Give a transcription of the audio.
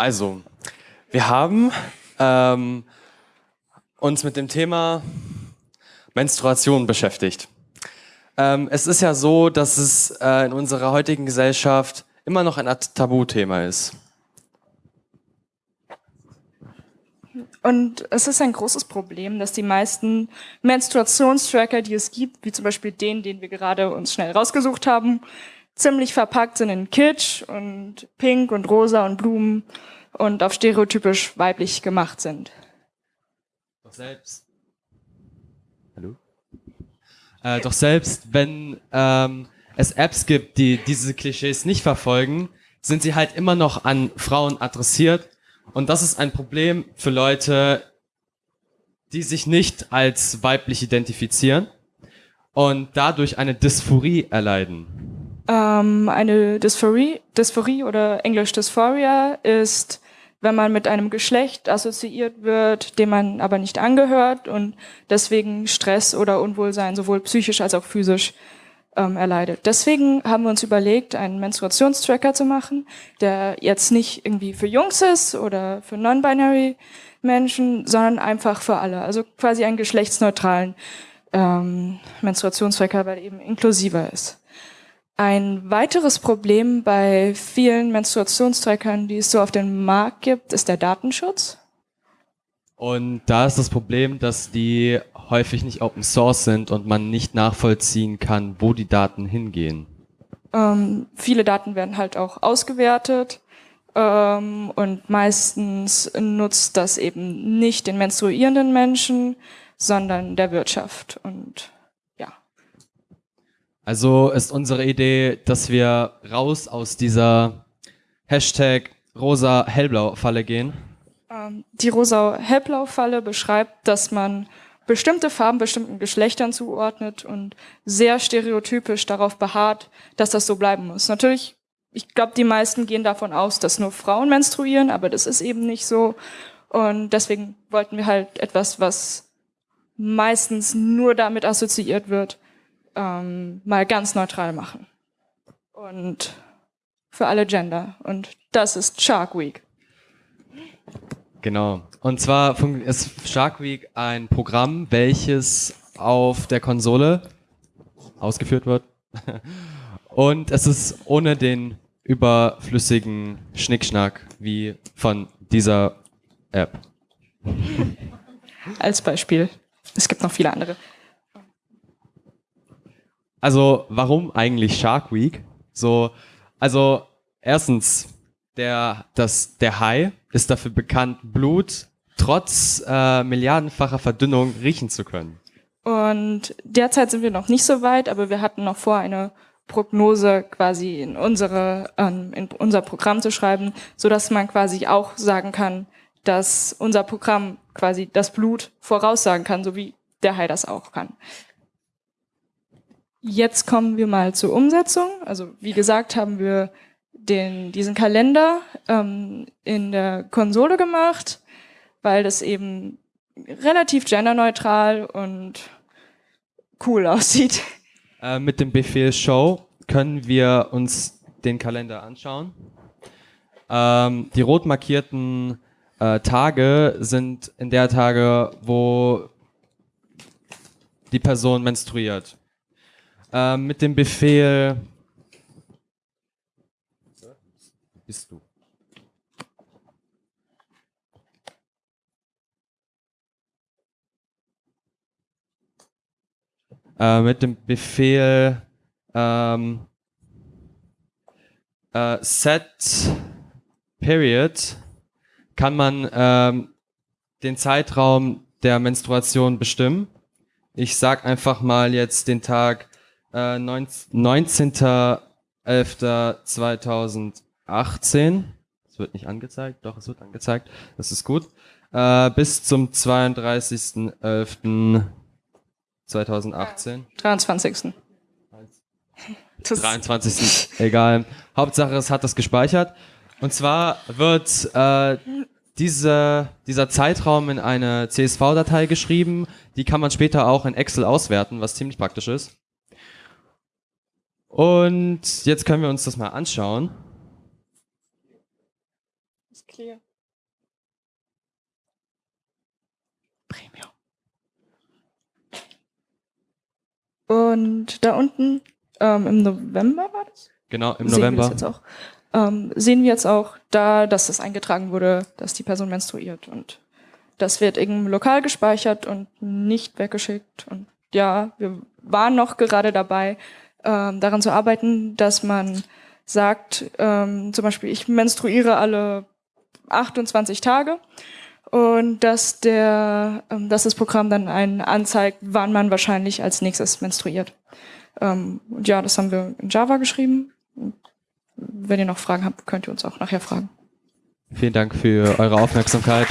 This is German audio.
Also, wir haben ähm, uns mit dem Thema Menstruation beschäftigt. Ähm, es ist ja so, dass es äh, in unserer heutigen Gesellschaft immer noch ein Tabuthema ist. Und es ist ein großes Problem, dass die meisten Menstruationstracker, die es gibt, wie zum Beispiel den, den wir gerade uns schnell rausgesucht haben, ziemlich verpackt sind in Kitsch und Pink und Rosa und Blumen und auf stereotypisch weiblich gemacht sind. Doch selbst. Hallo? Äh, doch selbst, wenn ähm, es Apps gibt, die diese Klischees nicht verfolgen, sind sie halt immer noch an Frauen adressiert und das ist ein Problem für Leute, die sich nicht als weiblich identifizieren und dadurch eine Dysphorie erleiden. Ähm, eine Dysphorie, Dysphorie oder Englisch Dysphoria ist, wenn man mit einem Geschlecht assoziiert wird, dem man aber nicht angehört und deswegen Stress oder Unwohlsein sowohl psychisch als auch physisch ähm, erleidet. Deswegen haben wir uns überlegt, einen Menstruationstracker zu machen, der jetzt nicht irgendwie für Jungs ist oder für non-binary Menschen, sondern einfach für alle. Also quasi einen geschlechtsneutralen ähm, Menstruationstracker, weil er eben inklusiver ist. Ein weiteres Problem bei vielen Menstruationstrackern, die es so auf dem Markt gibt, ist der Datenschutz. Und da ist das Problem, dass die häufig nicht Open Source sind und man nicht nachvollziehen kann, wo die Daten hingehen. Ähm, viele Daten werden halt auch ausgewertet ähm, und meistens nutzt das eben nicht den menstruierenden Menschen, sondern der Wirtschaft und. Also ist unsere Idee, dass wir raus aus dieser Hashtag rosa hellblau Falle gehen. Ähm, die rosa hellblau Falle beschreibt, dass man bestimmte Farben bestimmten Geschlechtern zuordnet und sehr stereotypisch darauf beharrt, dass das so bleiben muss. Natürlich, ich glaube, die meisten gehen davon aus, dass nur Frauen menstruieren, aber das ist eben nicht so. Und deswegen wollten wir halt etwas, was meistens nur damit assoziiert wird, ähm, mal ganz neutral machen. Und für alle Gender. Und das ist Shark Week. Genau. Und zwar ist Shark Week ein Programm, welches auf der Konsole ausgeführt wird. Und es ist ohne den überflüssigen Schnickschnack wie von dieser App. Als Beispiel. Es gibt noch viele andere. Also, warum eigentlich Shark Week? So, also, erstens, der, das, der Hai ist dafür bekannt, Blut trotz äh, milliardenfacher Verdünnung riechen zu können. Und derzeit sind wir noch nicht so weit, aber wir hatten noch vor, eine Prognose quasi in unsere ähm, in unser Programm zu schreiben, so dass man quasi auch sagen kann, dass unser Programm quasi das Blut voraussagen kann, so wie der Hai das auch kann. Jetzt kommen wir mal zur Umsetzung. Also wie gesagt, haben wir den, diesen Kalender ähm, in der Konsole gemacht, weil das eben relativ genderneutral und cool aussieht. Äh, mit dem Befehl Show können wir uns den Kalender anschauen. Ähm, die rot markierten äh, Tage sind in der Tage, wo die Person menstruiert. Äh, mit dem Befehl bist du. Äh, mit dem Befehl ähm, äh, set period kann man ähm, den Zeitraum der Menstruation bestimmen. Ich sag einfach mal jetzt den Tag äh, 19.11.2020 18. Es wird nicht angezeigt, doch, es wird angezeigt. Das ist gut. Äh, bis zum 32.11.2018. 23. 23. Egal. Hauptsache, es hat das gespeichert. Und zwar wird äh, diese, dieser Zeitraum in eine CSV-Datei geschrieben. Die kann man später auch in Excel auswerten, was ziemlich praktisch ist. Und jetzt können wir uns das mal anschauen. hier. Premium. Und da unten, ähm, im November war das? Genau, im sehen November. Wir jetzt auch, ähm, sehen wir jetzt auch da, dass das eingetragen wurde, dass die Person menstruiert. Und das wird irgendein Lokal gespeichert und nicht weggeschickt. Und ja, wir waren noch gerade dabei, daran zu arbeiten, dass man sagt, ähm, zum Beispiel, ich menstruiere alle 28 Tage und dass, der, ähm, dass das Programm dann einen anzeigt, wann man wahrscheinlich als nächstes menstruiert. Ähm, und ja, das haben wir in Java geschrieben. Wenn ihr noch Fragen habt, könnt ihr uns auch nachher fragen. Vielen Dank für eure Aufmerksamkeit.